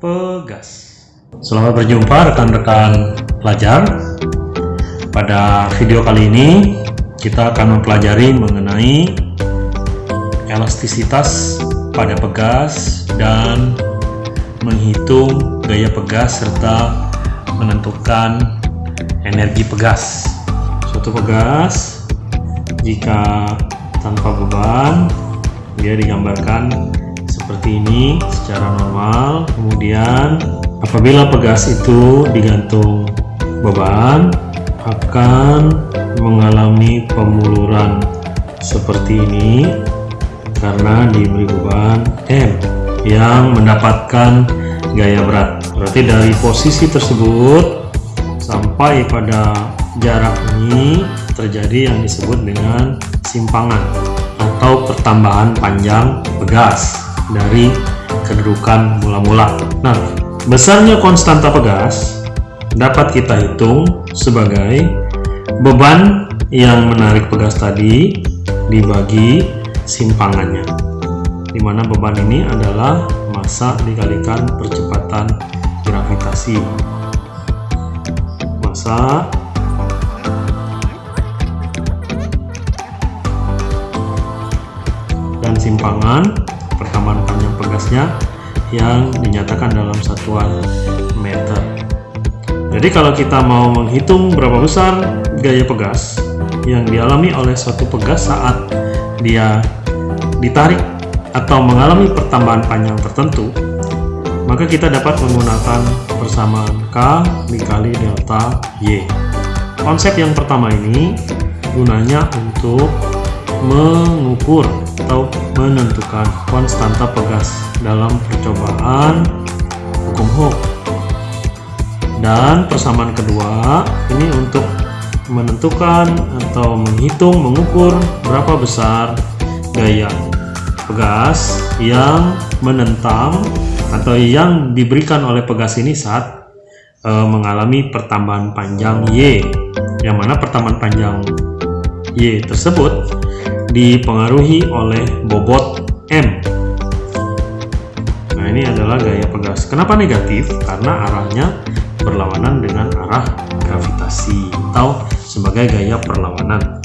pegas. Selamat berjumpa rekan-rekan pelajar. Pada video kali ini kita akan mempelajari mengenai elastisitas pada pegas dan menghitung gaya pegas serta menentukan energi pegas. Suatu pegas jika tanpa beban dia digambarkan seperti ini secara normal. Kemudian apabila pegas itu digantung beban akan mengalami pemuluran seperti ini karena diberi beban M yang mendapatkan gaya berat. Berarti dari posisi tersebut sampai pada jarak ini terjadi yang disebut dengan simpangan atau pertambahan panjang pegas dari kedudukan mula-mula. Nah besarnya konstanta pegas dapat kita hitung sebagai beban yang menarik pegas tadi dibagi simpangannya di mana beban ini adalah massa dikalikan percepatan gravitasi. Massa dan simpangan pertambahan panjang pegasnya yang dinyatakan dalam satuan meter. Jadi kalau kita mau menghitung berapa besar gaya pegas yang dialami oleh suatu pegas saat dia ditarik atau mengalami pertambahan panjang tertentu maka kita dapat menggunakan persamaan K dikali delta Y. Konsep yang pertama ini gunanya untuk mengukur atau menentukan konstanta pegas dalam percobaan hukum Hooke dan persamaan kedua ini untuk menentukan atau menghitung mengukur berapa besar gaya pegas yang menentang atau yang diberikan oleh pegas ini saat e, mengalami pertambahan panjang Y. Yang mana pertambahan panjang Y tersebut dipengaruhi oleh bobot M nah ini adalah gaya pegas kenapa negatif karena arahnya berlawanan dengan arah gravitasi atau sebagai gaya perlawanan.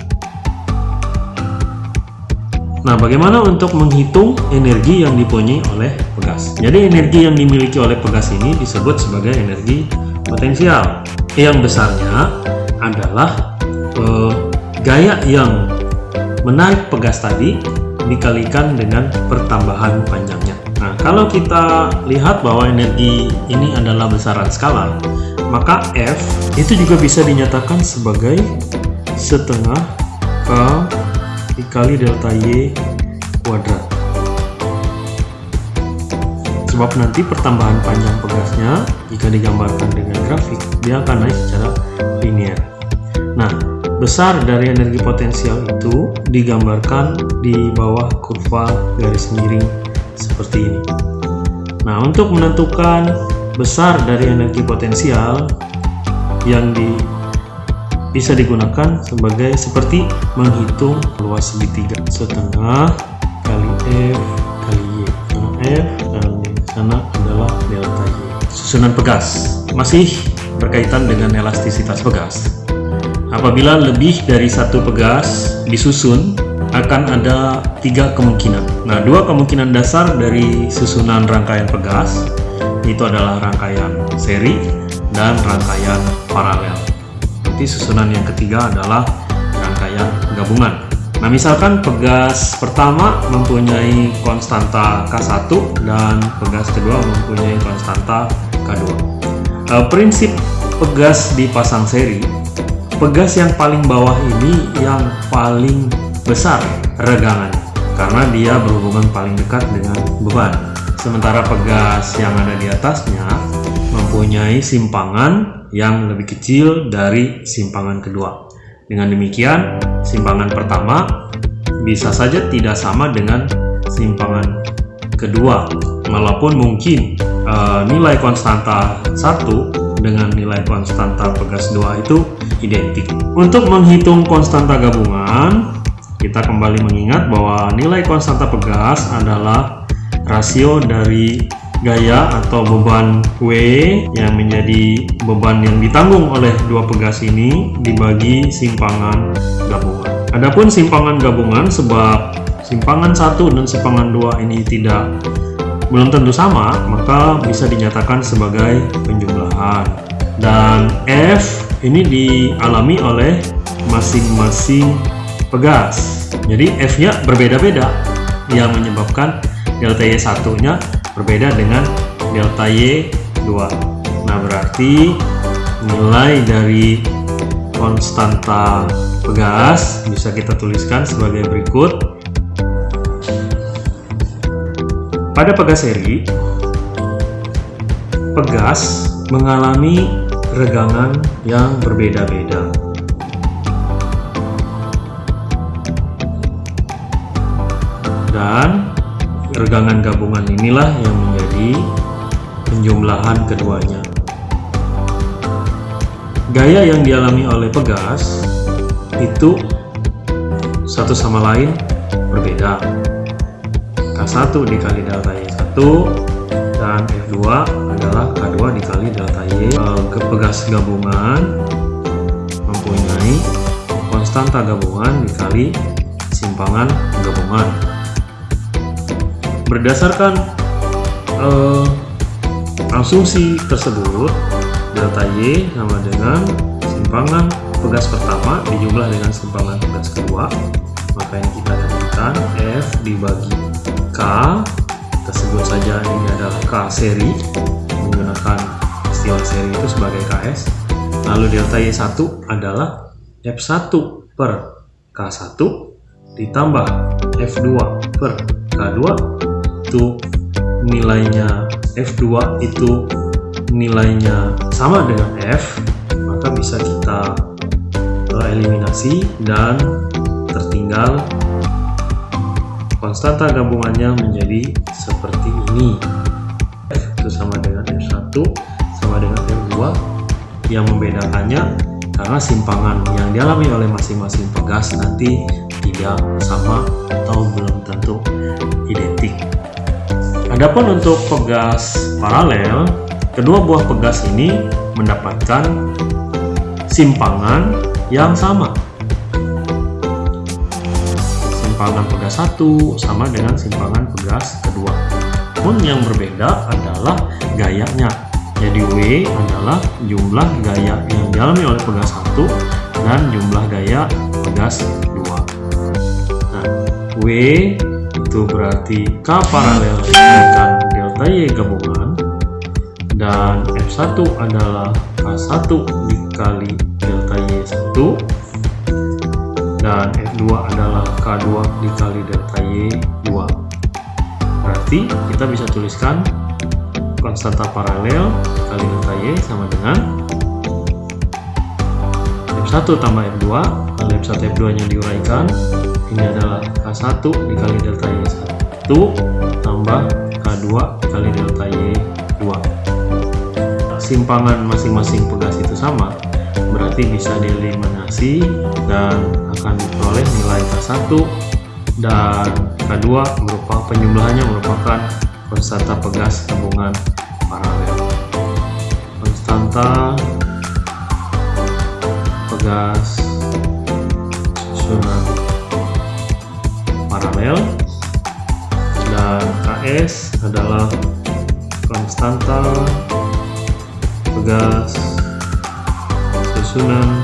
Nah, bagaimana untuk menghitung energi yang dipunyai oleh pegas? Jadi, energi yang dimiliki oleh pegas ini disebut sebagai energi potensial. Yang besarnya adalah eh, gaya yang menarik pegas tadi dikalikan dengan pertambahan panjangnya. Nah, kalau kita lihat bahwa energi ini adalah besaran skalar, maka F itu juga bisa dinyatakan sebagai setengah K dikali delta Y kuadrat. Sebab nanti pertambahan panjang pegasnya jika digambarkan dengan grafik, dia akan naik secara linear. Nah, besar dari energi potensial itu digambarkan di bawah kurva garis miring seperti ini. Nah, untuk menentukan besar dari energi potensial yang di, bisa digunakan sebagai seperti menghitung luas segitiga. Setengah kali F kali Y. Karena F dan di sana adalah delta Y. Susunan pegas masih berkaitan dengan elastisitas pegas apabila lebih dari satu pegas disusun akan ada tiga kemungkinan. Nah dua kemungkinan dasar dari susunan rangkaian pegas itu adalah rangkaian seri dan rangkaian paralel. Nanti susunan yang ketiga adalah rangkaian gabungan. Nah misalkan pegas pertama mempunyai konstanta K1 dan pegas kedua mempunyai konstanta K2 e, prinsip pegas dipasang seri pegas yang paling bawah ini yang paling besar regangan karena dia berhubungan paling dekat dengan beban. Sementara pegas yang ada di atasnya mempunyai simpangan yang lebih kecil dari simpangan kedua. Dengan demikian simpangan pertama bisa saja tidak sama dengan simpangan kedua walaupun mungkin e, nilai konstanta satu dengan nilai konstanta pegas dua itu identik untuk menghitung konstanta gabungan kita kembali mengingat bahwa nilai konstanta pegas adalah rasio dari gaya atau beban W yang menjadi beban yang ditanggung oleh dua pegas ini dibagi simpangan gabungan. Adapun simpangan gabungan sebab simpangan satu dan simpangan dua ini tidak belum tentu sama, maka bisa dinyatakan sebagai Dan F ini dialami oleh masing-masing pegas. Jadi F-nya berbeda-beda. Yang menyebabkan delta Y satunya berbeda dengan delta Y2 nah berarti nilai dari konstanta pegas bisa kita tuliskan sebagai berikut. Pada pegas seri pegas mengalami regangan yang berbeda-beda dan regangan gabungan inilah yang menjadi penjumlahan keduanya. Gaya yang dialami oleh pegas itu satu sama lain berbeda. K1 dikali delta Y1 dan F2 adalah K2 dikali delta Y. Pegas gabungan mempunyai konstanta gabungan dikali simpangan gabungan berdasarkan uh, asumsi tersebut delta Y sama dengan simpangan pegas pertama dijumlah dengan simpangan pegas kedua maka yang kita dapatkan F dibagi K tersebut saja. Ini adalah K seri menggunakan istilah seri itu sebagai KS lalu delta Y1 adalah F1 per K1 ditambah F2 per K2 itu nilainya F2 itu nilainya sama dengan F maka bisa kita eliminasi dan tertinggal konstanta gabungannya menjadi seperti ini itu sama dengan F1 sama dengan F2 yang membedakannya karena simpangan yang dialami oleh masing-masing pegas nanti tidak sama atau belum tentu identik Adapun untuk pegas paralel, kedua buah pegas ini mendapatkan simpangan yang sama. Simpangan pegas satu sama dengan simpangan pegas kedua. Namun yang berbeda adalah gayanya. Jadi W adalah jumlah gaya yang dialami oleh pegas satu dan jumlah gaya pegas dua. Nah, W itu berarti K paralel dikalikan delta Y gabungan dan F1 adalah K1 dikali delta Y1 K2 dikali delta Y2 berarti kita bisa tuliskan konstanta paralel kali delta Y sama dengan F1 tambah F2 lalu F1 F2 nya diuraikan. Ini adalah K1 dikali delta Y1 tambah K2 dikali delta Y2 simpangan masing-masing pegas itu sama berarti bisa dieliminasi dan akan diperoleh nilai K1 dan K2 merupakan penjumlahannya merupakan konstanta pegas gabungan paralel. Konstanta pegas susunan paralel dan KS adalah konstanta pegas susunan